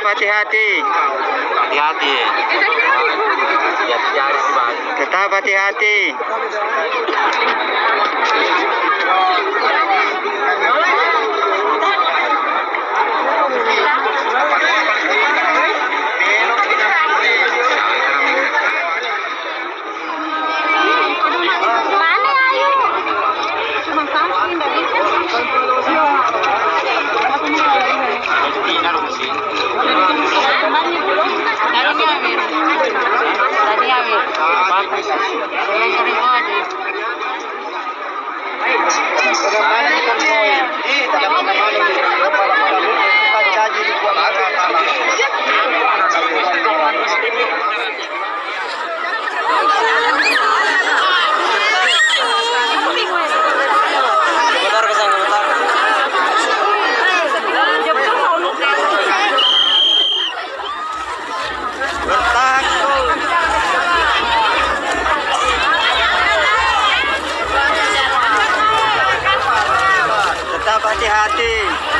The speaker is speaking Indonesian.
hati-hati. Hati-hati. Hati-hati. Tetap hati-hati. Thank you. Hati-hati.